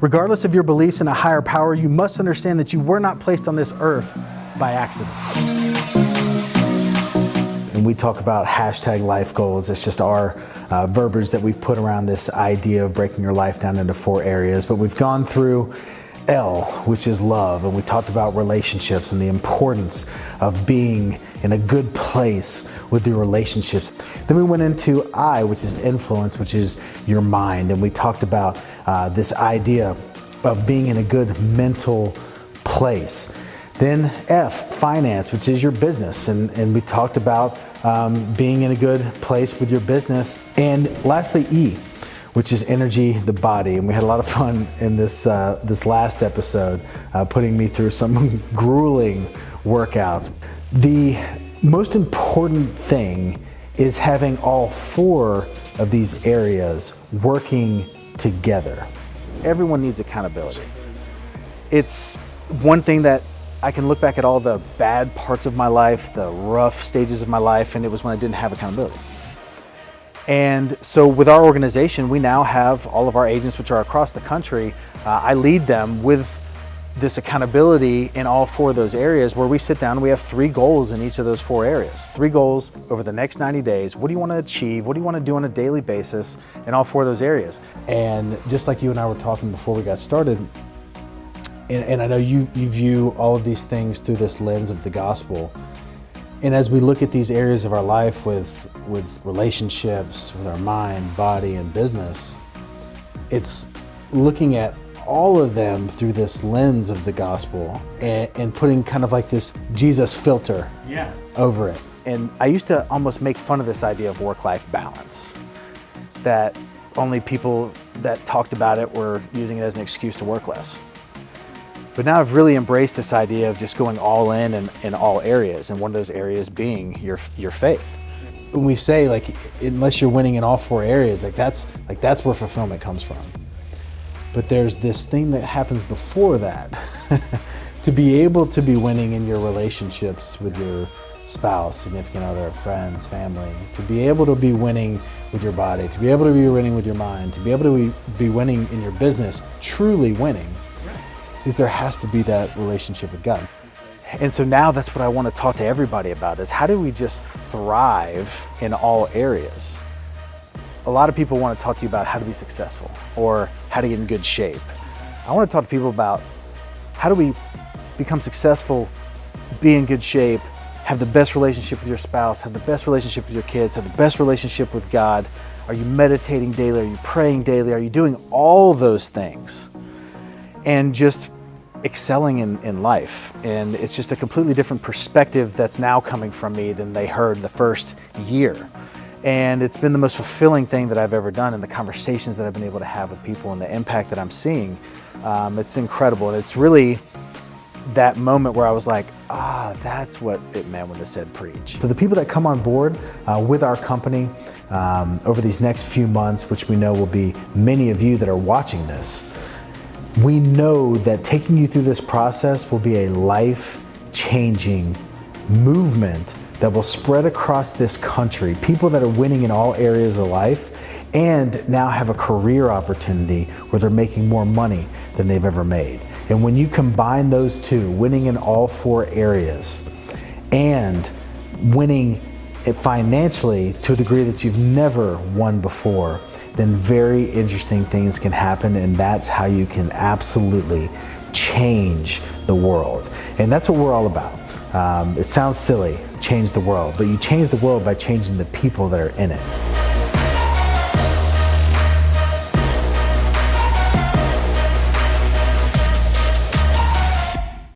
Regardless of your beliefs in a higher power, you must understand that you were not placed on this earth by accident. And we talk about hashtag life goals. It's just our uh, verbiage that we've put around this idea of breaking your life down into four areas. But we've gone through L, which is love, and we talked about relationships and the importance of being in a good place with your relationships. Then we went into I, which is influence, which is your mind, and we talked about uh, this idea of being in a good mental place. Then F, finance, which is your business, and, and we talked about um, being in a good place with your business. And lastly, E, which is energy, the body. And we had a lot of fun in this, uh, this last episode, uh, putting me through some grueling workouts. The most important thing is having all four of these areas working together. Everyone needs accountability. It's one thing that I can look back at all the bad parts of my life, the rough stages of my life, and it was when I didn't have accountability. And so with our organization, we now have all of our agents, which are across the country. Uh, I lead them with this accountability in all four of those areas where we sit down we have three goals in each of those four areas. Three goals over the next 90 days. What do you want to achieve? What do you want to do on a daily basis in all four of those areas? And just like you and I were talking before we got started, and, and I know you, you view all of these things through this lens of the gospel. And as we look at these areas of our life with, with relationships, with our mind, body, and business, it's looking at all of them through this lens of the gospel and, and putting kind of like this Jesus filter yeah. over it. And I used to almost make fun of this idea of work-life balance, that only people that talked about it were using it as an excuse to work less. But now I've really embraced this idea of just going all in in, in all areas, and one of those areas being your, your faith. When we say like, unless you're winning in all four areas, like that's, like that's where fulfillment comes from. But there's this thing that happens before that. to be able to be winning in your relationships with your spouse, significant other, friends, family, to be able to be winning with your body, to be able to be winning with your mind, to be able to be winning in your business, truly winning, is there has to be that relationship with God. And so now that's what I want to talk to everybody about is how do we just thrive in all areas? A lot of people want to talk to you about how to be successful or how to get in good shape. I want to talk to people about how do we become successful, be in good shape, have the best relationship with your spouse, have the best relationship with your kids, have the best relationship with God. Are you meditating daily? Are you praying daily? Are you doing all those things? And just excelling in, in life. And it's just a completely different perspective that's now coming from me than they heard the first year. And it's been the most fulfilling thing that I've ever done and the conversations that I've been able to have with people and the impact that I'm seeing. Um, it's incredible. And it's really that moment where I was like, ah, that's what it meant when it said preach. So the people that come on board uh, with our company um, over these next few months, which we know will be many of you that are watching this, we know that taking you through this process will be a life-changing movement that will spread across this country. People that are winning in all areas of life and now have a career opportunity where they're making more money than they've ever made. And when you combine those two, winning in all four areas and winning financially to a degree that you've never won before, then very interesting things can happen and that's how you can absolutely change the world. And that's what we're all about. Um, it sounds silly, change the world, but you change the world by changing the people that are in it.